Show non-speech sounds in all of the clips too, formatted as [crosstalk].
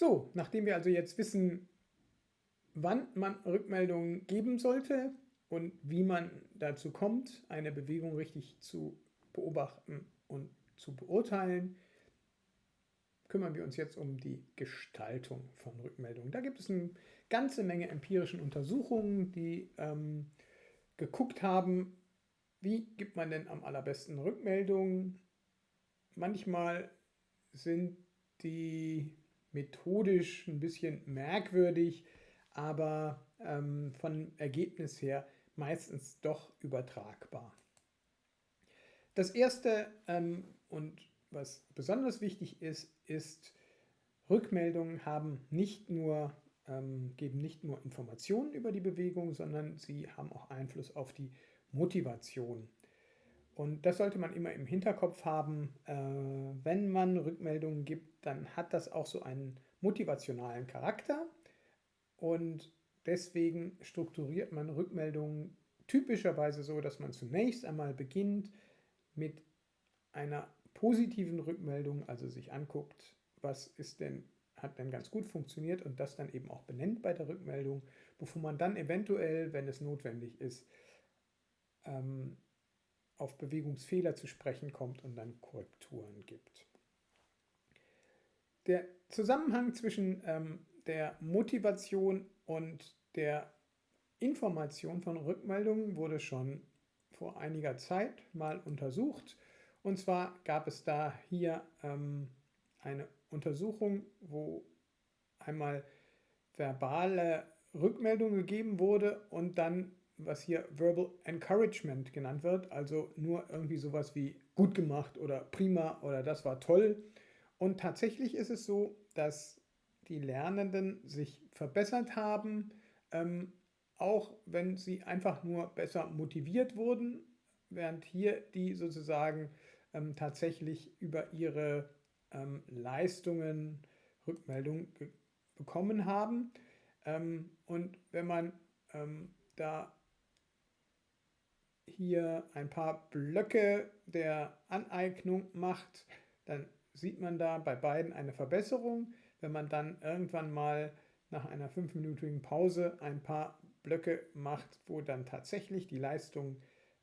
So, nachdem wir also jetzt wissen, wann man Rückmeldungen geben sollte und wie man dazu kommt, eine Bewegung richtig zu beobachten und zu beurteilen, kümmern wir uns jetzt um die Gestaltung von Rückmeldungen. Da gibt es eine ganze Menge empirischen Untersuchungen, die ähm, geguckt haben, wie gibt man denn am allerbesten Rückmeldungen. Manchmal sind die methodisch ein bisschen merkwürdig, aber ähm, von Ergebnis her meistens doch übertragbar. Das erste ähm, und was besonders wichtig ist, ist, Rückmeldungen haben nicht nur, ähm, geben nicht nur Informationen über die Bewegung, sondern sie haben auch Einfluss auf die Motivation. Und das sollte man immer im Hinterkopf haben. Äh, wenn man Rückmeldungen gibt, dann hat das auch so einen motivationalen Charakter. Und deswegen strukturiert man Rückmeldungen typischerweise so, dass man zunächst einmal beginnt mit einer positiven Rückmeldung, also sich anguckt, was ist denn, hat denn ganz gut funktioniert und das dann eben auch benennt bei der Rückmeldung, bevor man dann eventuell, wenn es notwendig ist, ähm, auf Bewegungsfehler zu sprechen kommt und dann Korrekturen gibt. Der Zusammenhang zwischen ähm, der Motivation und der Information von Rückmeldungen wurde schon vor einiger Zeit mal untersucht. Und zwar gab es da hier ähm, eine Untersuchung, wo einmal verbale Rückmeldung gegeben wurde und dann was hier Verbal Encouragement genannt wird, also nur irgendwie sowas wie gut gemacht oder prima oder das war toll. Und tatsächlich ist es so, dass die Lernenden sich verbessert haben, ähm, auch wenn sie einfach nur besser motiviert wurden, während hier die sozusagen ähm, tatsächlich über ihre ähm, Leistungen Rückmeldung bekommen haben. Ähm, und wenn man ähm, da hier ein paar Blöcke der Aneignung macht, dann sieht man da bei beiden eine Verbesserung. Wenn man dann irgendwann mal nach einer fünfminütigen Pause ein paar Blöcke macht, wo dann tatsächlich die Leistung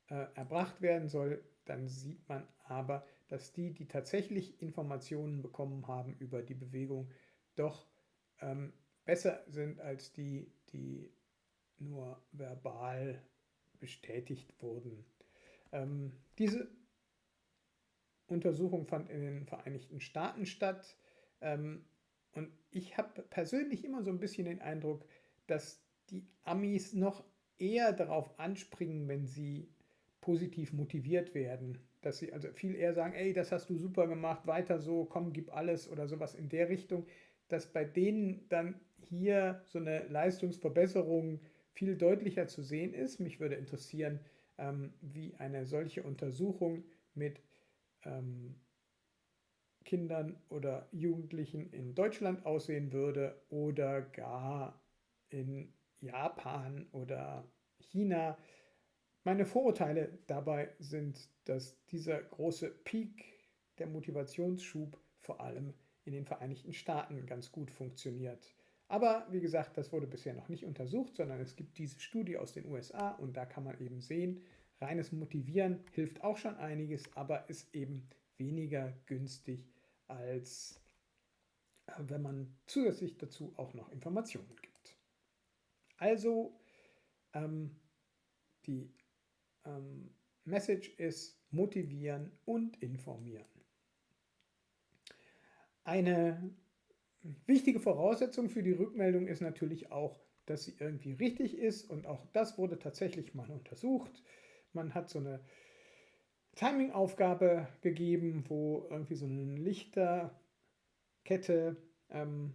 äh, erbracht werden soll, dann sieht man aber, dass die, die tatsächlich Informationen bekommen haben über die Bewegung, doch ähm, besser sind als die, die nur verbal bestätigt wurden. Ähm, diese Untersuchung fand in den Vereinigten Staaten statt ähm, und ich habe persönlich immer so ein bisschen den Eindruck, dass die Amis noch eher darauf anspringen, wenn sie positiv motiviert werden. Dass sie also viel eher sagen, ey, das hast du super gemacht, weiter so, komm, gib alles oder sowas in der Richtung, dass bei denen dann hier so eine Leistungsverbesserung viel deutlicher zu sehen ist. Mich würde interessieren, ähm, wie eine solche Untersuchung mit ähm, Kindern oder Jugendlichen in Deutschland aussehen würde oder gar in Japan oder China. Meine Vorurteile dabei sind, dass dieser große Peak, der Motivationsschub vor allem in den Vereinigten Staaten ganz gut funktioniert. Aber wie gesagt, das wurde bisher noch nicht untersucht, sondern es gibt diese Studie aus den USA und da kann man eben sehen, reines Motivieren hilft auch schon einiges, aber ist eben weniger günstig als äh, wenn man zusätzlich dazu auch noch Informationen gibt. Also ähm, die ähm, Message ist motivieren und informieren. Eine Wichtige Voraussetzung für die Rückmeldung ist natürlich auch, dass sie irgendwie richtig ist und auch das wurde tatsächlich mal untersucht. Man hat so eine Timing-Aufgabe gegeben, wo irgendwie so eine Lichterkette ähm,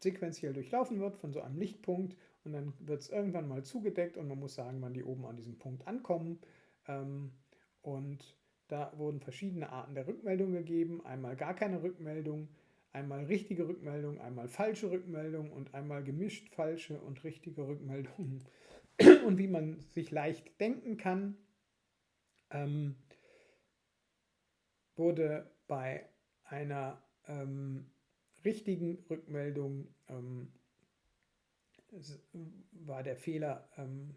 sequenziell durchlaufen wird von so einem Lichtpunkt und dann wird es irgendwann mal zugedeckt und man muss sagen, wann die oben an diesem Punkt ankommen. Ähm, und da wurden verschiedene Arten der Rückmeldung gegeben. Einmal gar keine Rückmeldung, einmal richtige Rückmeldung, einmal falsche Rückmeldung und einmal gemischt falsche und richtige Rückmeldungen. [clears throat] Und wie man sich leicht denken kann, ähm, wurde bei einer ähm, richtigen Rückmeldung ähm, war der Fehler ähm,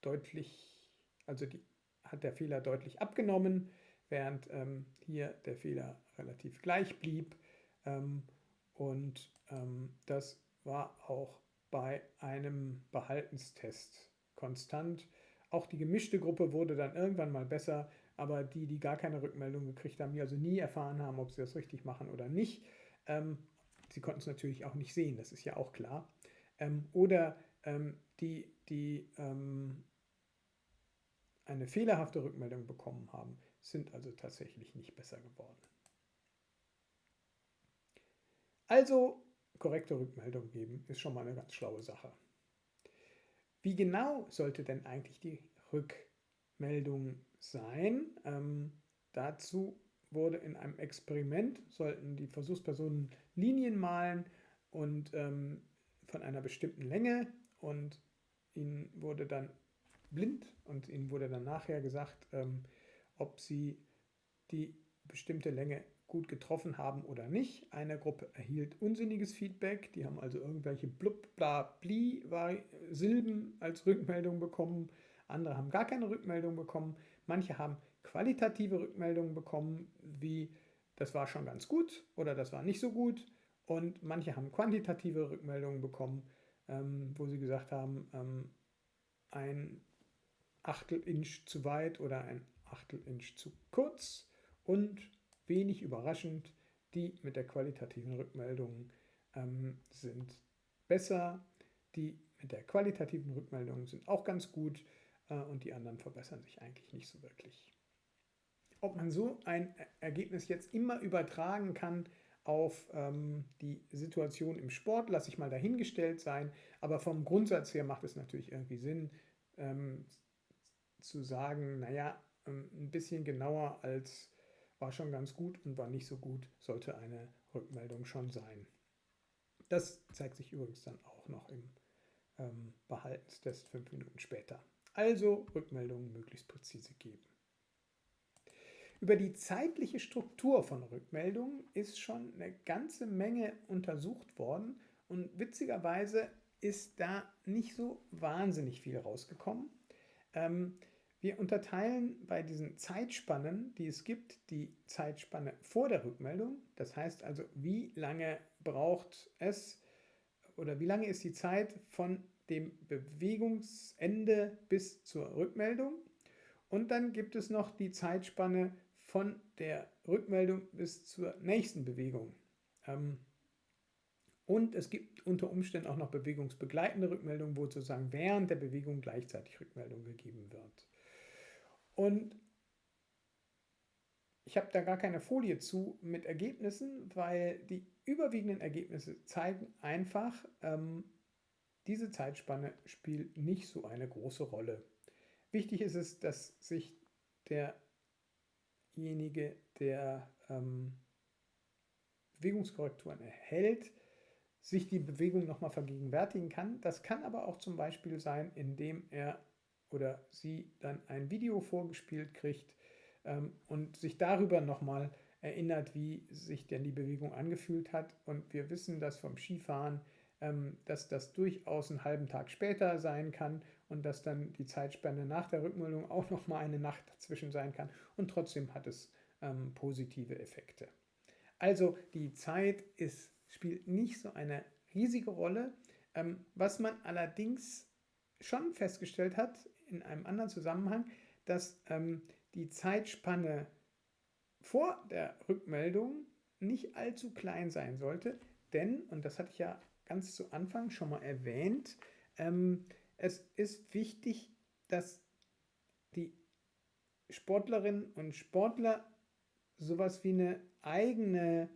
deutlich, also die, hat der Fehler deutlich abgenommen, während ähm, hier der Fehler relativ gleich blieb. Ähm, und ähm, das war auch bei einem Behaltenstest konstant. Auch die gemischte Gruppe wurde dann irgendwann mal besser, aber die, die gar keine Rückmeldung gekriegt haben, die also nie erfahren haben, ob sie das richtig machen oder nicht, ähm, sie konnten es natürlich auch nicht sehen, das ist ja auch klar. Ähm, oder ähm, die, die ähm, eine fehlerhafte Rückmeldung bekommen haben, sind also tatsächlich nicht besser geworden. Also korrekte Rückmeldung geben ist schon mal eine ganz schlaue Sache. Wie genau sollte denn eigentlich die Rückmeldung sein? Ähm, dazu wurde in einem Experiment, sollten die Versuchspersonen Linien malen und ähm, von einer bestimmten Länge und ihnen wurde dann blind und ihnen wurde dann nachher gesagt, ähm, ob sie die bestimmte Länge gut getroffen haben oder nicht. Eine Gruppe erhielt unsinniges Feedback, die haben also irgendwelche blub, bla, bli Silben als Rückmeldung bekommen. Andere haben gar keine Rückmeldung bekommen. Manche haben qualitative Rückmeldungen bekommen, wie das war schon ganz gut oder das war nicht so gut. Und manche haben quantitative Rückmeldungen bekommen, ähm, wo sie gesagt haben, ähm, ein Achtel Inch zu weit oder ein Achtel Inch zu kurz. Und wenig überraschend, die mit der qualitativen Rückmeldung ähm, sind besser. Die mit der qualitativen Rückmeldung sind auch ganz gut äh, und die anderen verbessern sich eigentlich nicht so wirklich. Ob man so ein Ergebnis jetzt immer übertragen kann auf ähm, die Situation im Sport, lasse ich mal dahingestellt sein. Aber vom Grundsatz her macht es natürlich irgendwie Sinn, ähm, zu sagen, naja, ähm, ein bisschen genauer als war schon ganz gut und war nicht so gut, sollte eine Rückmeldung schon sein. Das zeigt sich übrigens dann auch noch im ähm, Behaltenstest fünf Minuten später. Also Rückmeldungen möglichst präzise geben. Über die zeitliche Struktur von Rückmeldungen ist schon eine ganze Menge untersucht worden und witzigerweise ist da nicht so wahnsinnig viel rausgekommen. Ähm, wir unterteilen bei diesen Zeitspannen, die es gibt, die Zeitspanne vor der Rückmeldung. Das heißt also, wie lange braucht es oder wie lange ist die Zeit von dem Bewegungsende bis zur Rückmeldung. Und dann gibt es noch die Zeitspanne von der Rückmeldung bis zur nächsten Bewegung. Ähm, und es gibt unter Umständen auch noch bewegungsbegleitende Rückmeldungen, wo sozusagen während der Bewegung gleichzeitig Rückmeldung gegeben wird. Und ich habe da gar keine Folie zu mit Ergebnissen, weil die überwiegenden Ergebnisse zeigen einfach, ähm, diese Zeitspanne spielt nicht so eine große Rolle. Wichtig ist es, dass sich derjenige, der ähm, Bewegungskorrekturen erhält, sich die Bewegung nochmal vergegenwärtigen kann. Das kann aber auch zum Beispiel sein, indem er oder sie dann ein Video vorgespielt kriegt ähm, und sich darüber nochmal erinnert, wie sich denn die Bewegung angefühlt hat. Und wir wissen das vom Skifahren, ähm, dass das durchaus einen halben Tag später sein kann und dass dann die Zeitspanne nach der Rückmeldung auch nochmal eine Nacht dazwischen sein kann. Und trotzdem hat es ähm, positive Effekte. Also die Zeit ist, spielt nicht so eine riesige Rolle. Ähm, was man allerdings schon festgestellt hat in einem anderen Zusammenhang, dass ähm, die Zeitspanne vor der Rückmeldung nicht allzu klein sein sollte, denn, und das hatte ich ja ganz zu Anfang schon mal erwähnt, ähm, es ist wichtig, dass die Sportlerinnen und Sportler sowas wie eine eigene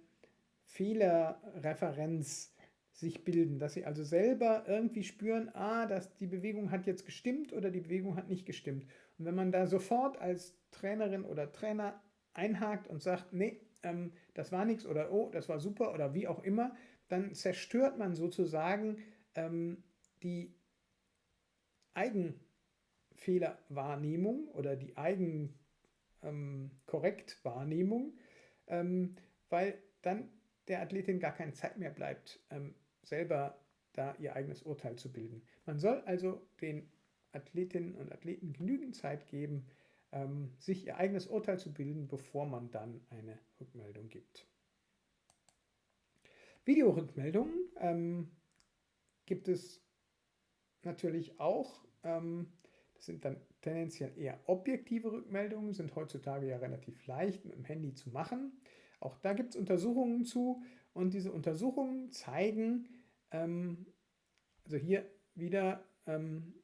Fehlerreferenz sich bilden, dass sie also selber irgendwie spüren, ah, dass die Bewegung hat jetzt gestimmt oder die Bewegung hat nicht gestimmt. Und wenn man da sofort als Trainerin oder Trainer einhakt und sagt, nee, ähm, das war nichts oder oh, das war super oder wie auch immer, dann zerstört man sozusagen ähm, die Eigenfehlerwahrnehmung oder die Eigenkorrektwahrnehmung, ähm, ähm, weil dann der Athletin gar keine Zeit mehr bleibt, ähm, selber da ihr eigenes Urteil zu bilden. Man soll also den Athletinnen und Athleten genügend Zeit geben, ähm, sich ihr eigenes Urteil zu bilden, bevor man dann eine Rückmeldung gibt. Videorückmeldungen ähm, gibt es natürlich auch. Ähm, das sind dann tendenziell eher objektive Rückmeldungen, sind heutzutage ja relativ leicht mit dem Handy zu machen. Auch da gibt es Untersuchungen zu und diese Untersuchungen zeigen, ähm, also hier wieder ähm,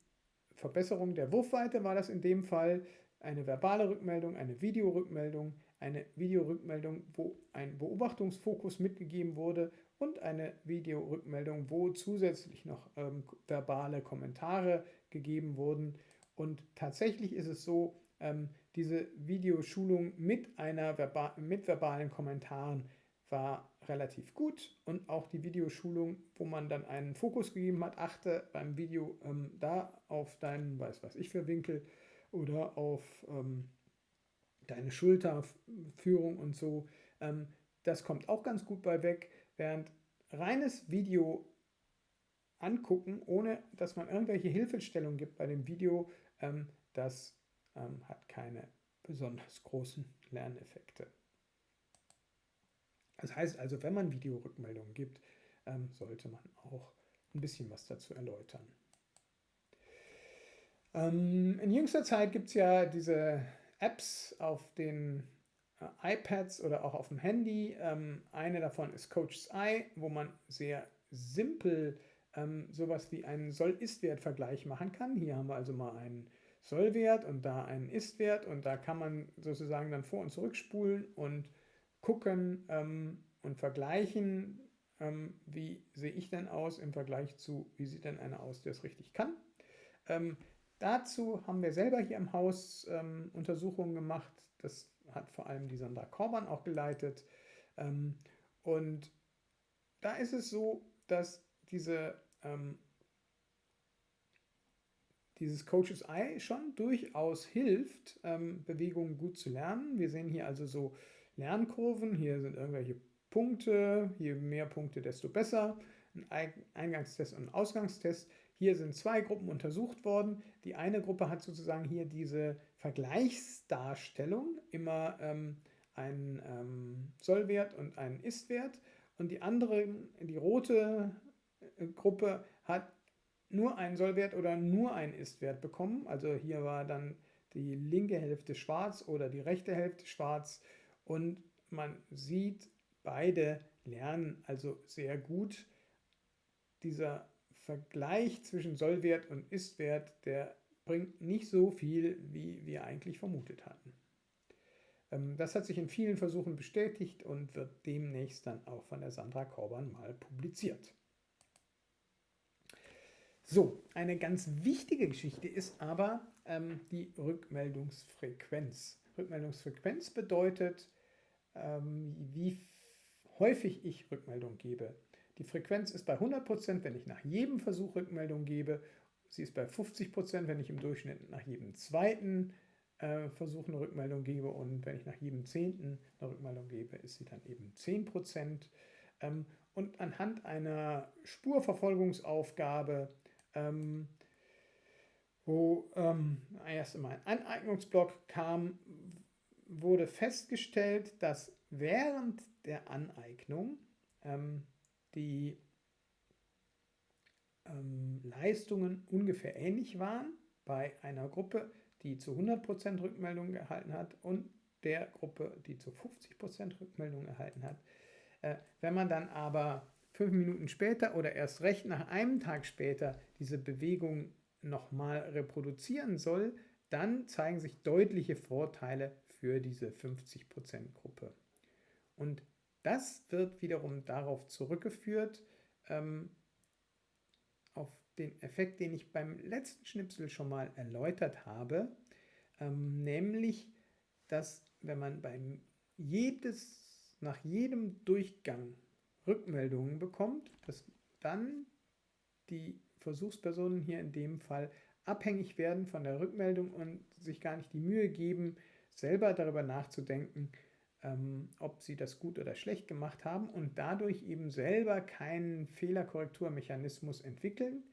Verbesserung der Wurfweite war das in dem Fall, eine verbale Rückmeldung, eine Videorückmeldung, eine Videorückmeldung, wo ein Beobachtungsfokus mitgegeben wurde und eine Videorückmeldung, wo zusätzlich noch ähm, verbale Kommentare gegeben wurden. Und tatsächlich ist es so, ähm, diese Videoschulung mit, einer Verba mit verbalen Kommentaren war relativ gut und auch die Videoschulung, wo man dann einen Fokus gegeben hat, achte beim Video ähm, da auf deinen, weiß was ich für Winkel oder auf ähm, deine Schulterführung und so. Ähm, das kommt auch ganz gut bei weg, während reines Video angucken, ohne dass man irgendwelche Hilfestellungen gibt bei dem Video, ähm, das ähm, hat keine besonders großen Lerneffekte. Das heißt also, wenn man Videorückmeldungen gibt, ähm, sollte man auch ein bisschen was dazu erläutern. Ähm, in jüngster Zeit gibt es ja diese Apps auf den äh, iPads oder auch auf dem Handy. Ähm, eine davon ist Coach's Eye, wo man sehr simpel ähm, sowas wie einen Soll-Ist-Wert-Vergleich machen kann. Hier haben wir also mal einen Sollwert und da einen Ist-Wert und da kann man sozusagen dann vor- und zurückspulen und gucken ähm, und vergleichen, ähm, wie sehe ich denn aus im Vergleich zu, wie sieht denn einer aus, der es richtig kann. Ähm, dazu haben wir selber hier im Haus ähm, Untersuchungen gemacht. Das hat vor allem die Sandra Korban auch geleitet. Ähm, und da ist es so, dass diese, ähm, dieses Coaches Eye schon durchaus hilft, Bewegungen gut zu lernen. Wir sehen hier also so Lernkurven. Hier sind irgendwelche Punkte. Je mehr Punkte, desto besser. Ein Eingangstest und ein Ausgangstest. Hier sind zwei Gruppen untersucht worden. Die eine Gruppe hat sozusagen hier diese Vergleichsdarstellung, immer ähm, einen ähm, Sollwert und einen Istwert. Und die andere, die rote äh, Gruppe hat nur einen Sollwert oder nur einen Istwert bekommen. Also hier war dann die linke Hälfte schwarz oder die rechte Hälfte schwarz und man sieht, beide lernen also sehr gut. Dieser Vergleich zwischen Sollwert und Istwert, der bringt nicht so viel, wie wir eigentlich vermutet hatten. Ähm, das hat sich in vielen Versuchen bestätigt und wird demnächst dann auch von der Sandra Korban mal publiziert. So, eine ganz wichtige Geschichte ist aber ähm, die Rückmeldungsfrequenz. Rückmeldungsfrequenz bedeutet, ähm, wie häufig ich Rückmeldung gebe. Die Frequenz ist bei 100%, wenn ich nach jedem Versuch Rückmeldung gebe. Sie ist bei 50%, wenn ich im Durchschnitt nach jedem zweiten äh, Versuch eine Rückmeldung gebe. Und wenn ich nach jedem zehnten eine Rückmeldung gebe, ist sie dann eben 10%. Ähm, und anhand einer Spurverfolgungsaufgabe, ähm, wo ähm, erst einmal ein Aneignungsblock kam, wurde festgestellt, dass während der Aneignung ähm, die ähm, Leistungen ungefähr ähnlich waren bei einer Gruppe, die zu 100% Rückmeldung erhalten hat und der Gruppe, die zu 50% Rückmeldung erhalten hat. Äh, wenn man dann aber fünf Minuten später oder erst recht nach einem Tag später diese Bewegung nochmal reproduzieren soll, dann zeigen sich deutliche Vorteile für diese 50% Gruppe. Und das wird wiederum darauf zurückgeführt, ähm, auf den Effekt, den ich beim letzten Schnipsel schon mal erläutert habe, ähm, nämlich, dass wenn man beim jedes, nach jedem Durchgang Rückmeldungen bekommt, dass dann die Versuchspersonen hier in dem Fall abhängig werden von der Rückmeldung und sich gar nicht die Mühe geben, selber darüber nachzudenken, ähm, ob sie das gut oder schlecht gemacht haben und dadurch eben selber keinen Fehlerkorrekturmechanismus entwickeln.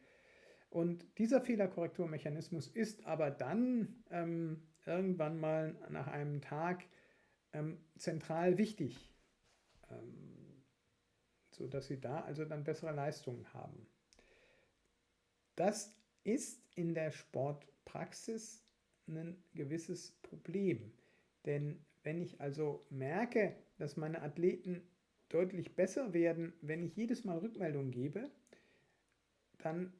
Und dieser Fehlerkorrekturmechanismus ist aber dann ähm, irgendwann mal nach einem Tag ähm, zentral wichtig, ähm, sodass sie da also dann bessere Leistungen haben. Das ist in der Sportpraxis ein gewisses Problem, denn wenn ich also merke, dass meine Athleten deutlich besser werden, wenn ich jedes Mal Rückmeldung gebe, dann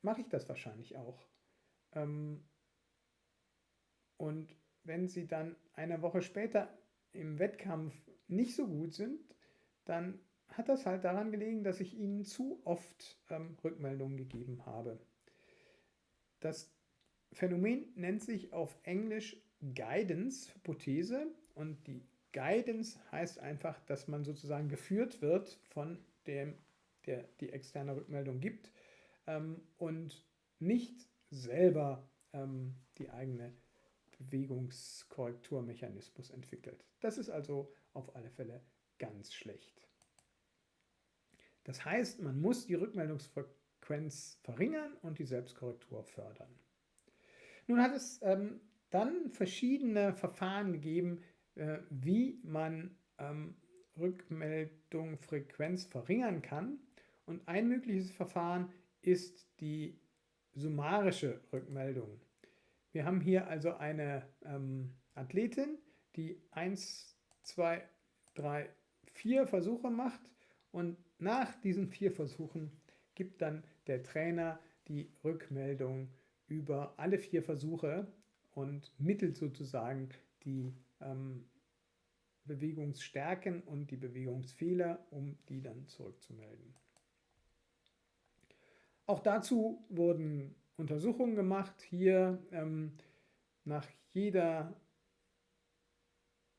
mache ich das wahrscheinlich auch. Ähm, und wenn sie dann eine Woche später im Wettkampf nicht so gut sind, dann hat das halt daran gelegen, dass ich ihnen zu oft ähm, Rückmeldungen gegeben habe. Das Phänomen nennt sich auf Englisch Guidance-Hypothese und die Guidance heißt einfach, dass man sozusagen geführt wird von dem, der die externe Rückmeldung gibt ähm, und nicht selber ähm, die eigene Bewegungskorrekturmechanismus entwickelt. Das ist also auf alle Fälle ganz schlecht. Das heißt, man muss die Rückmeldungsfrequenz verringern und die Selbstkorrektur fördern. Nun hat es ähm, dann verschiedene Verfahren gegeben, äh, wie man ähm, Rückmeldungsfrequenz verringern kann. Und ein mögliches Verfahren ist die summarische Rückmeldung. Wir haben hier also eine ähm, Athletin, die 1, 2, 3, 4 Versuche macht und nach diesen vier Versuchen gibt dann der Trainer die Rückmeldung über alle vier Versuche und mittelt sozusagen die ähm, Bewegungsstärken und die Bewegungsfehler, um die dann zurückzumelden. Auch dazu wurden Untersuchungen gemacht. Hier ähm, nach jeder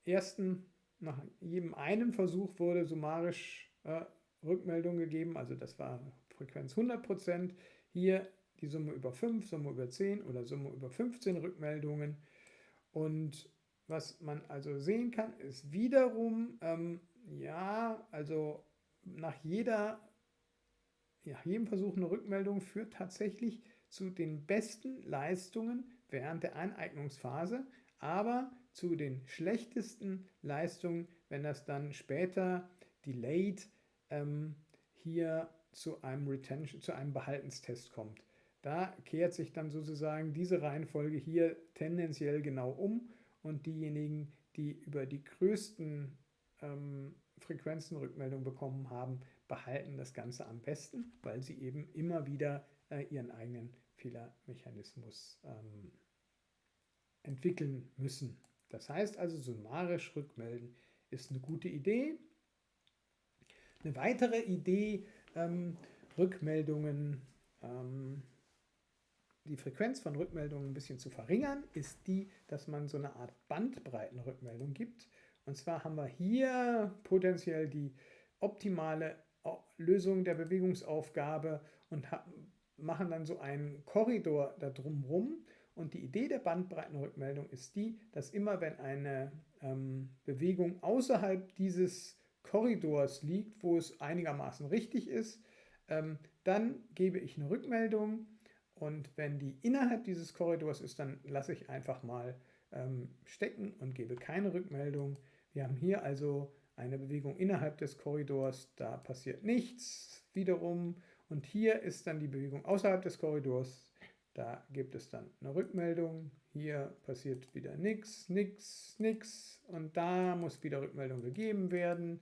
ersten, nach jedem einen Versuch wurde summarisch äh, Rückmeldung gegeben, also das war Frequenz 100%. Hier die Summe über 5, Summe über 10 oder Summe über 15 Rückmeldungen. Und was man also sehen kann, ist wiederum, ähm, ja, also nach jeder, nach jedem Versuch eine Rückmeldung führt tatsächlich zu den besten Leistungen während der Aneignungsphase, aber zu den schlechtesten Leistungen, wenn das dann später delayed ähm, hier zu einem Retention, zu einem Behaltenstest kommt. Da kehrt sich dann sozusagen diese Reihenfolge hier tendenziell genau um und diejenigen, die über die größten ähm, Frequenzen Rückmeldung bekommen haben, behalten das Ganze am besten, weil sie eben immer wieder äh, ihren eigenen Fehlermechanismus ähm, entwickeln müssen. Das heißt also, summarisch rückmelden ist eine gute Idee. Eine weitere Idee, ähm, Rückmeldungen ähm, die Frequenz von Rückmeldungen ein bisschen zu verringern, ist die, dass man so eine Art Bandbreitenrückmeldung gibt. Und zwar haben wir hier potenziell die optimale Lösung der Bewegungsaufgabe und machen dann so einen Korridor da drumherum. Und die Idee der Bandbreitenrückmeldung ist die, dass immer wenn eine ähm, Bewegung außerhalb dieses Korridors liegt, wo es einigermaßen richtig ist, ähm, dann gebe ich eine Rückmeldung und wenn die innerhalb dieses Korridors ist, dann lasse ich einfach mal ähm, stecken und gebe keine Rückmeldung. Wir haben hier also eine Bewegung innerhalb des Korridors, da passiert nichts wiederum. Und hier ist dann die Bewegung außerhalb des Korridors, da gibt es dann eine Rückmeldung. Hier passiert wieder nichts, nichts, nichts. Und da muss wieder Rückmeldung gegeben werden.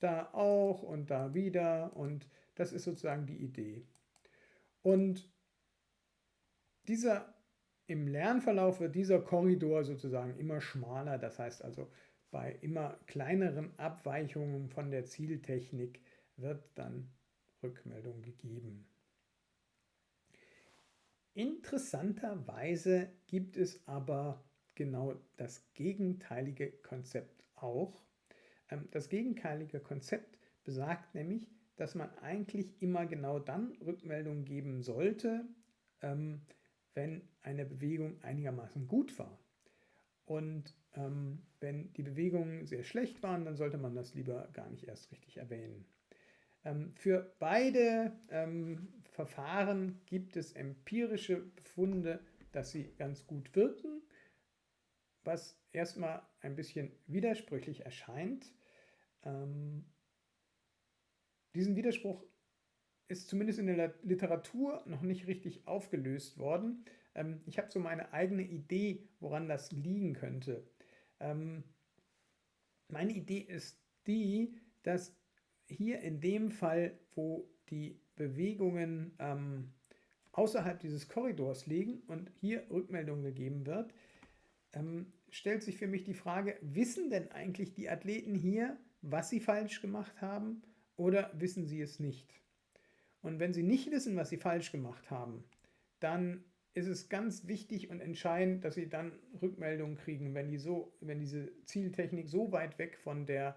Da auch und da wieder. Und das ist sozusagen die Idee. Und dieser, Im Lernverlauf wird dieser Korridor sozusagen immer schmaler, das heißt also bei immer kleineren Abweichungen von der Zieltechnik wird dann Rückmeldung gegeben. Interessanterweise gibt es aber genau das gegenteilige Konzept auch. Ähm, das gegenteilige Konzept besagt nämlich, dass man eigentlich immer genau dann Rückmeldung geben sollte, ähm, wenn eine Bewegung einigermaßen gut war. Und Ähm, wenn die Bewegungen sehr schlecht waren, dann sollte man das lieber gar nicht erst richtig erwähnen. Für beide ähm, Verfahren gibt es empirische Befunde, dass sie ganz gut wirken, was erstmal ein bisschen widersprüchlich erscheint. Ähm, diesen Widerspruch ist zumindest in der Literatur noch nicht richtig aufgelöst worden. Ähm, ich habe so meine eigene Idee, woran das liegen könnte. Ähm, meine Idee ist die, dass hier in dem Fall, wo die Bewegungen ähm, außerhalb dieses Korridors liegen und hier Rückmeldung gegeben wird, ähm, stellt sich für mich die Frage, wissen denn eigentlich die Athleten hier, was sie falsch gemacht haben oder wissen sie es nicht? Und wenn sie nicht wissen, was sie falsch gemacht haben, dann ist es ganz wichtig und entscheidend, dass sie dann Rückmeldungen kriegen, wenn, die so, wenn diese Zieltechnik so weit weg von der,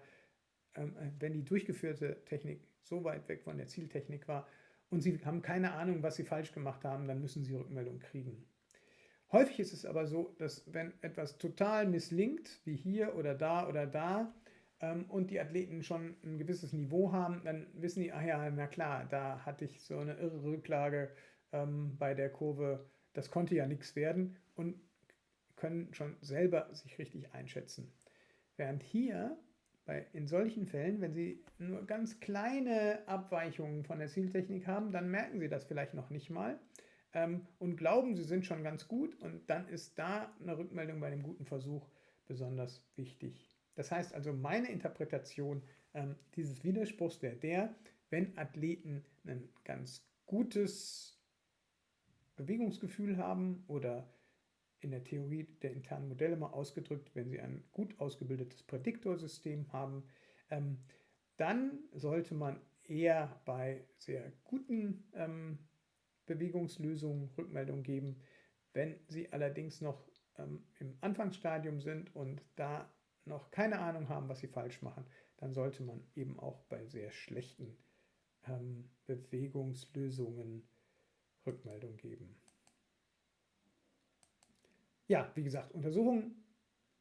ähm, äh, wenn die durchgeführte Technik so weit weg von der Zieltechnik war und sie haben keine Ahnung, was sie falsch gemacht haben, dann müssen sie Rückmeldung kriegen. Häufig ist es aber so, dass wenn etwas total misslingt, wie hier oder da oder da, ähm, und die Athleten schon ein gewisses Niveau haben, dann wissen die, ach ja, na klar, da hatte ich so eine irre Rücklage ähm, bei der Kurve, das konnte ja nichts werden und können schon selber sich richtig einschätzen. Während hier bei, in solchen Fällen, wenn Sie nur ganz kleine Abweichungen von der Zieltechnik haben, dann merken Sie das vielleicht noch nicht mal ähm, und glauben, Sie sind schon ganz gut und dann ist da eine Rückmeldung bei dem guten Versuch besonders wichtig. Das heißt also, meine Interpretation ähm, dieses Widerspruchs wäre der, wenn Athleten ein ganz gutes Bewegungsgefühl haben oder in der Theorie der internen Modelle mal ausgedrückt, wenn sie ein gut ausgebildetes Prädiktorsystem haben, ähm, dann sollte man eher bei sehr guten ähm, Bewegungslösungen Rückmeldung geben. Wenn sie allerdings noch ähm, im Anfangsstadium sind und da noch keine Ahnung haben, was sie falsch machen, dann sollte man eben auch bei sehr schlechten ähm, Bewegungslösungen Rückmeldung geben. Ja, wie gesagt, Untersuchungen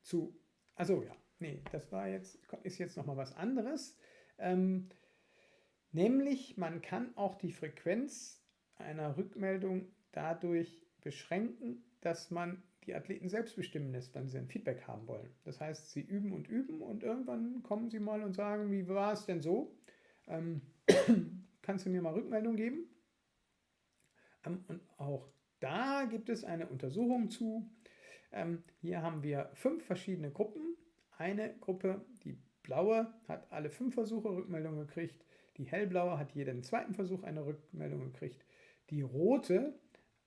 zu, also ja, nee, das war jetzt, ist jetzt nochmal was anderes. Ähm, nämlich, man kann auch die Frequenz einer Rückmeldung dadurch beschränken, dass man die Athleten selbst bestimmen lässt, wann sie ein Feedback haben wollen. Das heißt, sie üben und üben und irgendwann kommen sie mal und sagen, wie war es denn so? Ähm, [clears throat] kannst du mir mal Rückmeldung geben? Ähm, und auch da gibt es eine Untersuchung zu. Ähm, hier haben wir fünf verschiedene Gruppen. Eine Gruppe, die blaue, hat alle fünf Versuche Rückmeldung gekriegt. Die hellblaue hat jeden zweiten Versuch eine Rückmeldung gekriegt. Die rote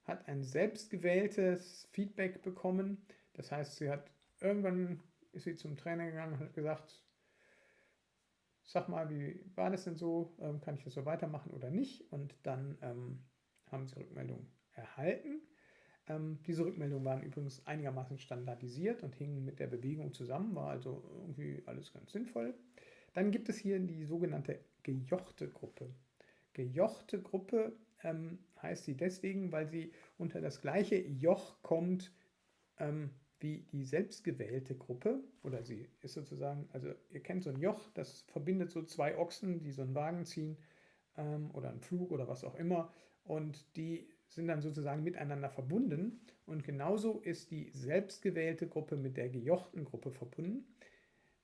hat ein selbstgewähltes Feedback bekommen. Das heißt, sie hat irgendwann ist sie zum Trainer gegangen und hat gesagt, sag mal, wie war das denn so? Ähm, kann ich das so weitermachen oder nicht? Und dann ähm, haben sie Rückmeldung erhalten. Ähm, diese Rückmeldungen waren übrigens einigermaßen standardisiert und hingen mit der Bewegung zusammen, war also irgendwie alles ganz sinnvoll. Dann gibt es hier die sogenannte gejochte Gruppe. Gejochte Gruppe ähm, heißt sie deswegen, weil sie unter das gleiche Joch kommt ähm, wie die selbstgewählte Gruppe. Oder sie ist sozusagen, also ihr kennt so ein Joch, das verbindet so zwei Ochsen, die so einen Wagen ziehen ähm, oder einen Flug oder was auch immer. Und die sind dann sozusagen miteinander verbunden. Und genauso ist die selbstgewählte Gruppe mit der gejochten Gruppe verbunden.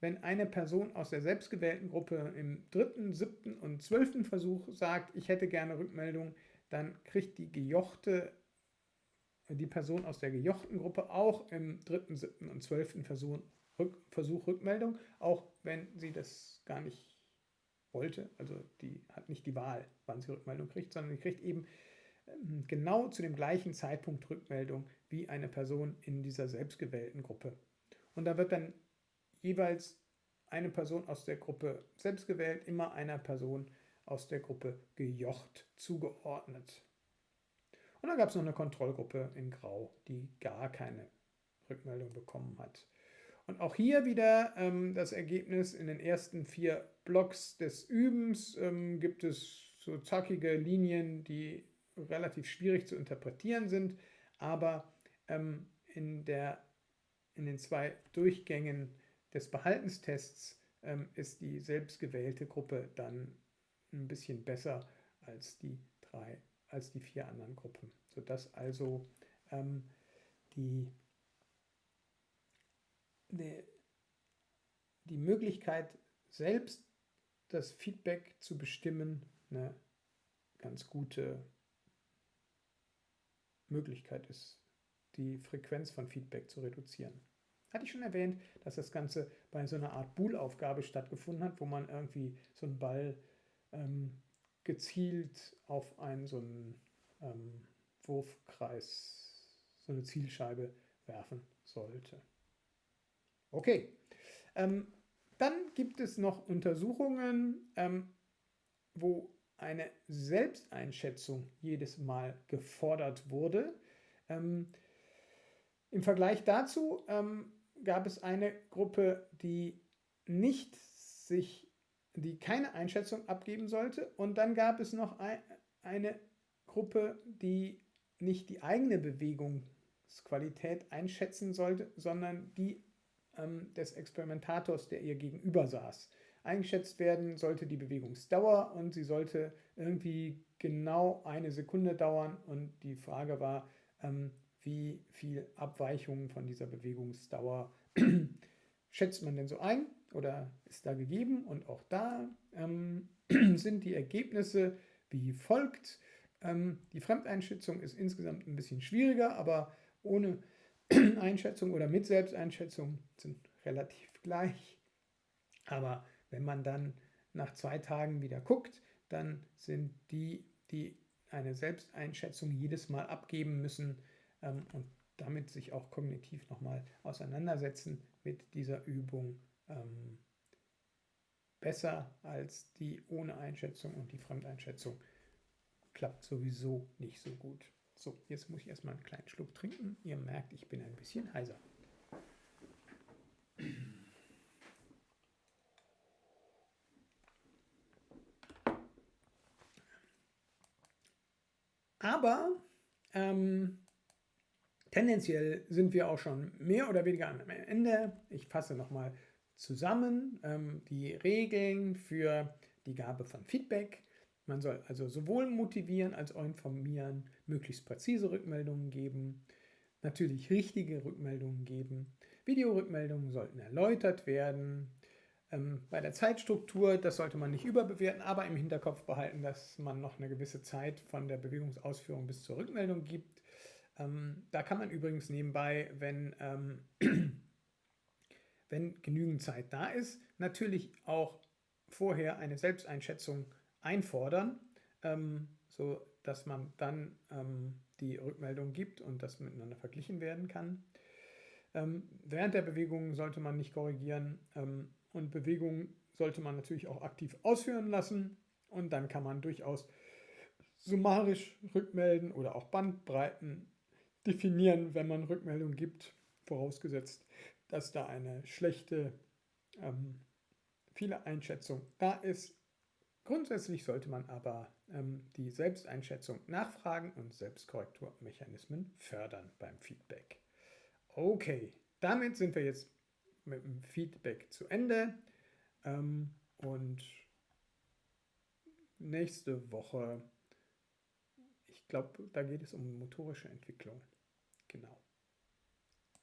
Wenn eine Person aus der selbstgewählten Gruppe im dritten, siebten und zwölften Versuch sagt, ich hätte gerne Rückmeldung, dann kriegt die gejochte, die Person aus der gejochten Gruppe auch im dritten, siebten und zwölften Versuch, Rück, Versuch Rückmeldung, auch wenn sie das gar nicht wollte. Also die hat nicht die Wahl, wann sie Rückmeldung kriegt, sondern sie kriegt eben ähm, genau zu dem gleichen Zeitpunkt Rückmeldung wie eine Person in dieser selbstgewählten Gruppe. Und da wird dann jeweils eine Person aus der Gruppe selbstgewählt, immer einer Person aus der Gruppe gejocht zugeordnet. Und dann gab es noch eine Kontrollgruppe in Grau, die gar keine Rückmeldung bekommen hat. Und auch hier wieder ähm, das Ergebnis in den ersten vier Blocks des Übens ähm, gibt es so zackige Linien, die relativ schwierig zu interpretieren sind, aber ähm, in der in den zwei Durchgängen des Behaltenstests ähm, ist die selbstgewählte Gruppe dann ein bisschen besser als die drei, als die vier anderen Gruppen, sodass also ähm, die, die, die Möglichkeit, selbst das Feedback zu bestimmen, eine ganz gute Möglichkeit ist, die Frequenz von Feedback zu reduzieren. Hatte ich schon erwähnt, dass das Ganze bei so einer Art Bool-Aufgabe stattgefunden hat, wo man irgendwie so einen Ball ähm, gezielt auf einen so einen ähm, Wurfkreis, so eine Zielscheibe werfen sollte. Okay, ähm, dann gibt es noch Untersuchungen, ähm, wo eine Selbsteinschätzung jedes Mal gefordert wurde. Ähm, Im Vergleich dazu ähm, gab es eine Gruppe, die nicht sich, die keine Einschätzung abgeben sollte. Und dann gab es noch ein, eine Gruppe, die nicht die eigene Bewegungsqualität einschätzen sollte, sondern die ähm, des Experimentators, der ihr gegenüber saß. Eingeschätzt werden sollte die Bewegungsdauer und sie sollte irgendwie genau eine Sekunde dauern. Und die Frage war, ähm, wie viel Abweichungen von dieser Bewegungsdauer [clears throat] schätzt man denn so ein oder ist da gegeben? Und auch da ähm, [clears throat] sind die Ergebnisse wie folgt. Ähm, die Fremdeinschätzung ist insgesamt ein bisschen schwieriger, aber ohne [clears throat] Einschätzung oder mit Selbsteinschätzung sind relativ gleich. Aber wenn man dann nach zwei Tagen wieder guckt, dann sind die, die eine Selbsteinschätzung jedes Mal abgeben müssen ähm, und damit sich auch kognitiv nochmal auseinandersetzen mit dieser Übung ähm, besser als die ohne Einschätzung und die Fremdeinschätzung klappt sowieso nicht so gut. So, jetzt muss ich erstmal einen kleinen Schluck trinken. Ihr merkt, ich bin ein bisschen heiser. Aber ähm, tendenziell sind wir auch schon mehr oder weniger am Ende. Ich fasse nochmal zusammen ähm, die Regeln für die Gabe von Feedback. Man soll also sowohl motivieren als auch informieren, möglichst präzise Rückmeldungen geben, natürlich richtige Rückmeldungen geben. Videorückmeldungen sollten erläutert werden. Ähm, bei der Zeitstruktur, das sollte man nicht überbewerten, aber im Hinterkopf behalten, dass man noch eine gewisse Zeit von der Bewegungsausführung bis zur Rückmeldung gibt. Ähm, da kann man übrigens nebenbei, wenn, ähm, wenn genügend Zeit da ist, natürlich auch vorher eine Selbsteinschätzung einfordern, ähm, so dass man dann ähm, die Rückmeldung gibt und das miteinander verglichen werden kann. Ähm, während der Bewegung sollte man nicht korrigieren ähm, und Bewegungen sollte man natürlich auch aktiv ausführen lassen und dann kann man durchaus summarisch rückmelden oder auch Bandbreiten definieren, wenn man Rückmeldung gibt, vorausgesetzt, dass da eine schlechte ähm, Fehlereinschätzung da ist Grundsätzlich sollte man aber ähm, die Selbsteinschätzung nachfragen und Selbstkorrekturmechanismen fördern beim Feedback. Okay, damit sind wir jetzt mit dem Feedback zu Ende ähm, und nächste Woche, ich glaube, da geht es um motorische Entwicklung. Genau.